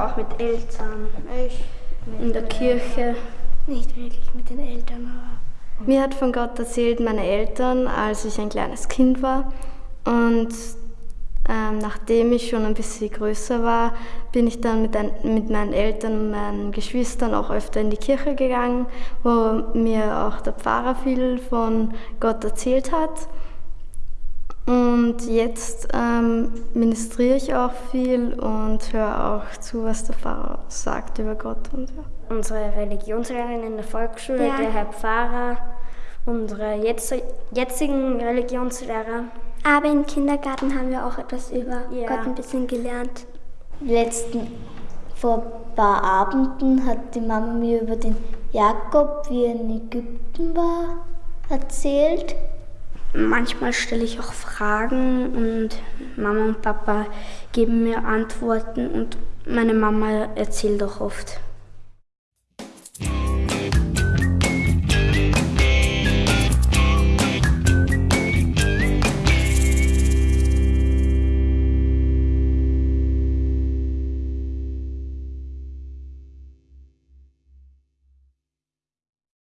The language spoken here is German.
auch mit Eltern. Ich in der Kirche. Nicht wirklich mit den Eltern, aber. Mir hat von Gott erzählt meine Eltern, als ich ein kleines Kind war. Und ähm, nachdem ich schon ein bisschen größer war, bin ich dann mit, ein, mit meinen Eltern und meinen Geschwistern auch öfter in die Kirche gegangen, wo mir auch der Pfarrer viel von Gott erzählt hat. Und jetzt ähm, ministriere ich auch viel und höre auch zu, was der Pfarrer sagt über Gott. Und, ja. Unsere Religionslehrerin in der Volksschule, ja. der Herr Pfarrer, unsere jetzt, jetzigen Religionslehrer. Aber im Kindergarten haben wir auch etwas über ja. Gott ein bisschen gelernt. Letzten, vor ein paar Abenden hat die Mama mir über den Jakob, wie er in Ägypten war, erzählt. Manchmal stelle ich auch Fragen und Mama und Papa geben mir Antworten und meine Mama erzählt auch oft.